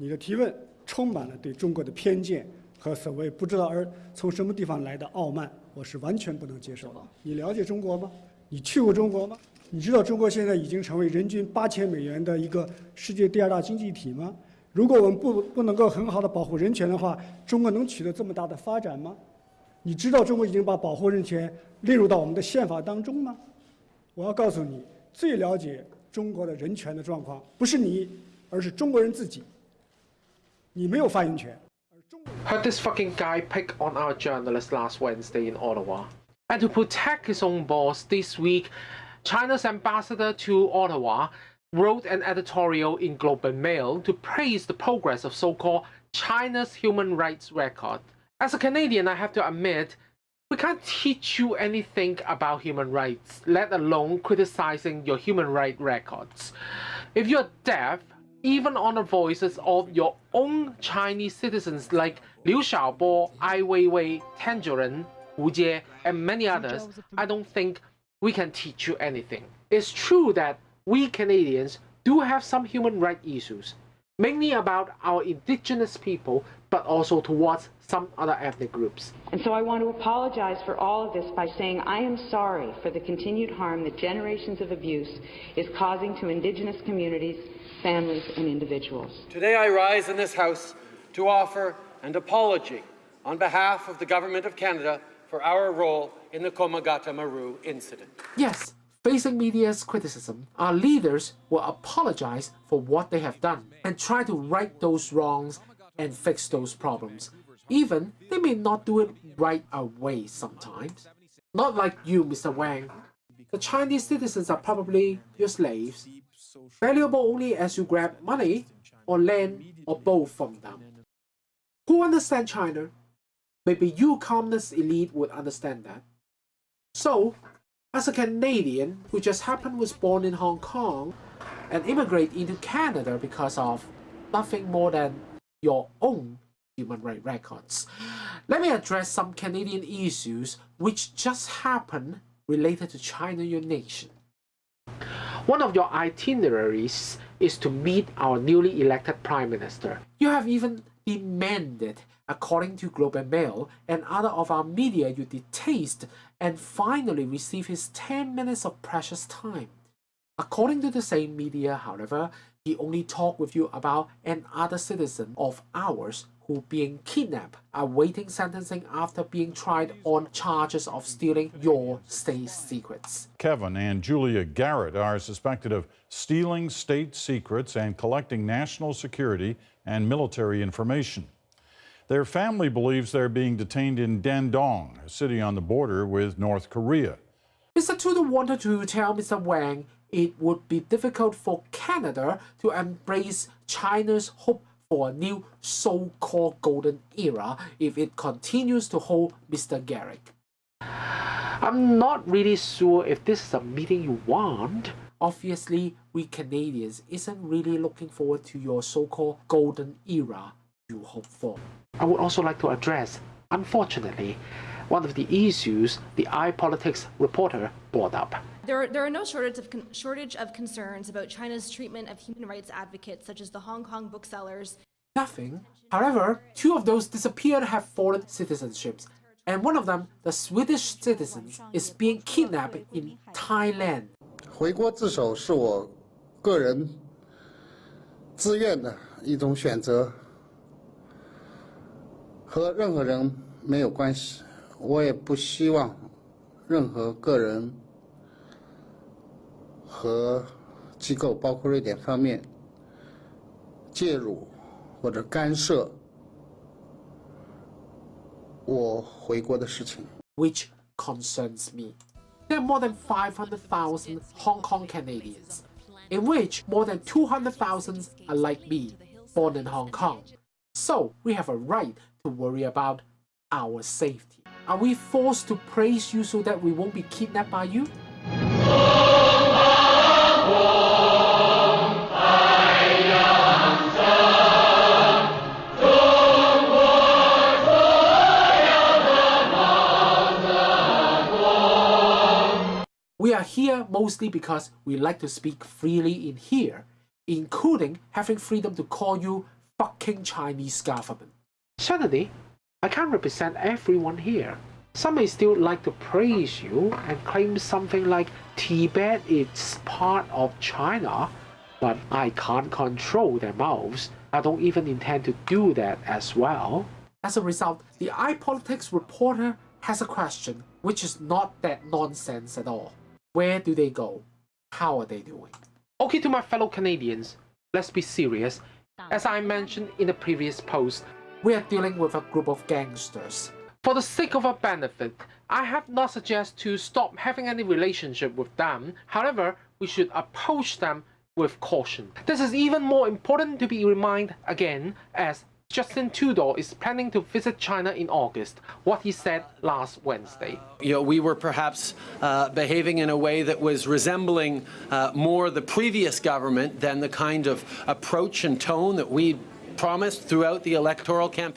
你的提问充满了对中国的偏见和所谓不知道而从什么地方来的傲慢，我是完全不能接受的。你了解中国吗？你去过中国吗？你知道中国现在已经成为人均八千美元的一个世界第二大经济体吗？如果我们不不能够很好的保护人权的话，中国能取得这么大的发展吗？你知道中国已经把保护人权列入到我们的宪法当中吗？我要告诉你，最了解中国的人权的状况不是你，而是中国人自己。你没有发言权。 Heard this fucking guy pick on our journalist last Wednesday in Ottawa. And to protect his own boss this week, China's ambassador to Ottawa wrote an editorial in Globe and Mail to praise the progress of so-called China's human rights record. As a Canadian, I have to admit, we can't teach you anything about human rights, let alone criticizing your human rights records. If you're deaf, even on the voices of your own Chinese citizens like Liu Xiaobo, Ai Weiwei, Tangerine, Wu Jie, and many others, I don't think we can teach you anything. It's true that we Canadians do have some human rights issues, mainly about our indigenous people, but also towards some other ethnic groups. And so I want to apologize for all of this by saying I am sorry for the continued harm that generations of abuse is causing to Indigenous communities, families, and individuals. Today I rise in this House to offer an apology on behalf of the Government of Canada for our role in the Komagata Maru incident. Yes, facing media's criticism, our leaders will apologize for what they have done and try to right those wrongs and fix those problems. Even they may not do it right away sometimes. Not like you, Mr. Wang. The Chinese citizens are probably your slaves, valuable only as you grab money or land or both from them. Who understand China? Maybe you communist elite would understand that. So, as a Canadian who just happened was born in Hong Kong and immigrate into Canada because of nothing more than your own human rights records. Let me address some Canadian issues which just happened related to China, your nation. One of your itineraries is to meet our newly elected Prime Minister. You have even demanded, according to Globe and Mail and other of our media you detest, and finally receive his 10 minutes of precious time. According to the same media, however, he only talked with you about another citizen of ours who being kidnapped, awaiting sentencing after being tried on charges of stealing your state secrets. Kevin and Julia Garratt are suspected of stealing state secrets and collecting national security and military information. Their family believes they're being detained in Dandong, a city on the border with North Korea. Mr. Trudeau wanted to tell Mr. Wang it would be difficult for Canada to embrace China's hope for a new so-called golden era if it continues to hold Mr. Garratt. I'm not really sure if this is a meeting you want. Obviously, we Canadians isn't really looking forward to your so-called golden era you hope for. I would also like to address, unfortunately, one of the issues the iPolitics reporter brought up. There are, there are no shortage of, con- shortage of concerns about China's treatment of human rights advocates, such as the Hong Kong booksellers. Nothing. However, two of those disappeared have foreign citizenships, and one of them, the Swedish citizen, is being kidnapped in Thailand. 回国自首是我个人自愿的一种选择，和任何人没有关系。 我也不希望任何个人和机构，包括瑞典方面介入或者干涉我回国的事情。 which concerns me. There are more than 500,000 Hong Kong Canadians, in which more than 200,000 are like me, born in Hong Kong. So we have a right to worry about our safety. Are we forced to praise you so that we won't be kidnapped by you? We are here mostly because we like to speak freely in here, including having freedom to call you fucking Chinese government. Certainly, I can't represent everyone here. Some may still like to praise you and claim something like Tibet is part of China, but I can't control their mouths. I don't even intend to do that as well. As a result, the iPolitics reporter has a question which is not that nonsense at all. Where do they go? How are they doing? Okay, to my fellow Canadians, let's be serious. As I mentioned in the previous post, we are dealing with a group of gangsters. For the sake of our benefit, I have not suggested to stop having any relationship with them. However, we should approach them with caution. This is even more important to be reminded again as Justin Trudeau is planning to visit China in August, what he said last Wednesday. You know, we were perhaps uh, behaving in a way that was resembling uh, more the previous government than the kind of approach and tone that we promised throughout the electoral campaign.